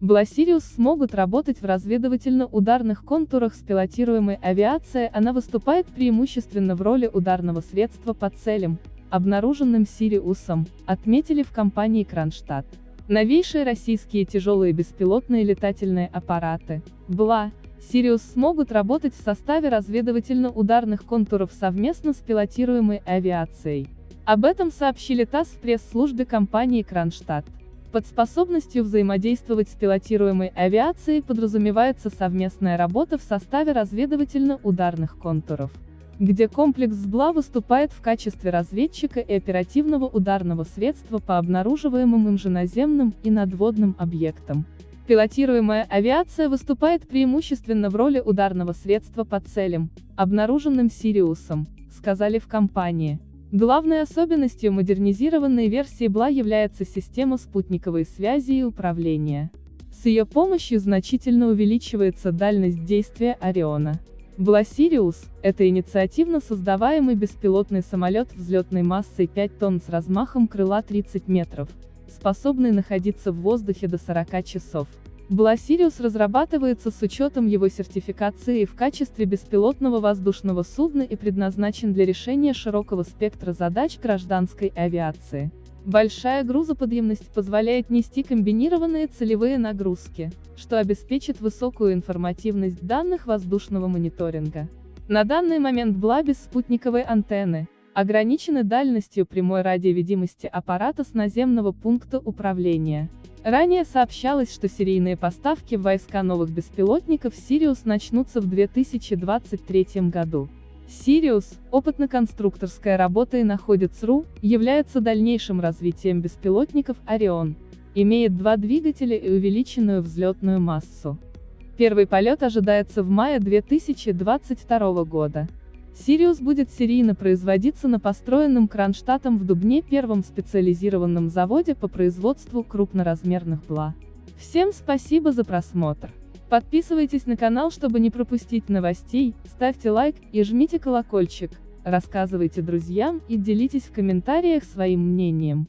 БЛА Сириус смогут работать в разведывательно-ударных контурах с пилотируемой авиацией, она выступает преимущественно в роли ударного средства по целям, обнаруженным Сириусом, отметили в компании Кронштадт. Новейшие российские тяжелые беспилотные летательные аппараты, БЛА, Сириус смогут работать в составе разведывательно-ударных контуров совместно с пилотируемой авиацией. Об этом сообщили ТАСС в пресс-службе компании Кронштадт. Под способностью взаимодействовать с пилотируемой авиацией подразумевается совместная работа в составе разведывательно-ударных контуров где комплекс СБЛА выступает в качестве разведчика и оперативного ударного средства по обнаруживаемым им же наземным и надводным объектам. Пилотируемая авиация выступает преимущественно в роли ударного средства по целям, обнаруженным Сириусом, сказали в компании. Главной особенностью модернизированной версии БЛА является система спутниковой связи и управления. С ее помощью значительно увеличивается дальность действия Ориона. БЛА Сириус – это инициативно создаваемый беспилотный самолет взлетной массой 5 тонн с размахом крыла 30 метров, способный находиться в воздухе до 40 часов. БЛА Сириус разрабатывается с учетом его сертификации в качестве беспилотного воздушного судна и предназначен для решения широкого спектра задач гражданской авиации. Большая грузоподъемность позволяет нести комбинированные целевые нагрузки, что обеспечит высокую информативность данных воздушного мониторинга. На данный момент БЛА без спутниковой антенны, ограничены дальностью прямой радиовидимости аппарата с наземного пункта управления. Ранее сообщалось, что серийные поставки в войска новых беспилотников «Сириус» начнутся в 2023 году. Сириус, опытно-конструкторская работа и находится.ру, является дальнейшим развитием беспилотников Орион. Имеет два двигателя и увеличенную взлетную массу. Первый полет ожидается в мае 2022 года. Сириус будет серийно производиться на построенном Кронштадтом в Дубне первом специализированном заводе по производству крупноразмерных БЛА. Всем спасибо за просмотр. Подписывайтесь на канал, чтобы не пропустить новостей, ставьте лайк и жмите колокольчик, рассказывайте друзьям и делитесь в комментариях своим мнением.